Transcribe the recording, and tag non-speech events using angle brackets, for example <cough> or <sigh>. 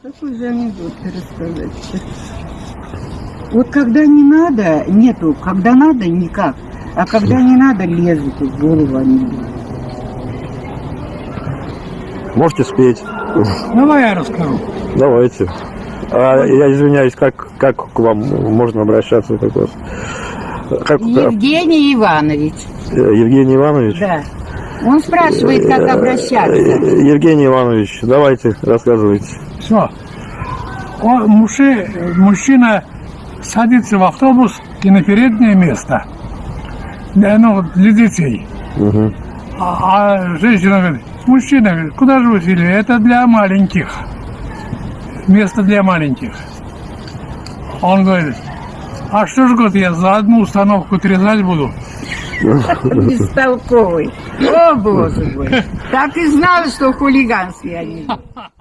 Какой же анекдот рассказать Вот когда не надо, нету, когда надо, никак. А когда не надо, лезут, в голову они. Можете спеть? Давай я расскажу. Давайте. А, я извиняюсь, как, как к вам можно обращаться? Как вас? Как, Евгений Иванович, э, Евгений Иванович? да. Он спрашивает, как Э, обращаться. Евгений Иванович, давайте, рассказывайте. Все. Он, мужи- мужчина садится в автобус и на переднее место. Да, ну, для детей. Мгм. А, а женщина говорит, мужчина говорит, куда же вы сели? Это для маленьких. Место для маленьких. Он говорит, а что ж, говорит, я за одну установку отрезать буду? Бестолковый. О, боже мой. <laughs> Так и знал, что хулиганский анекдот. <laughs>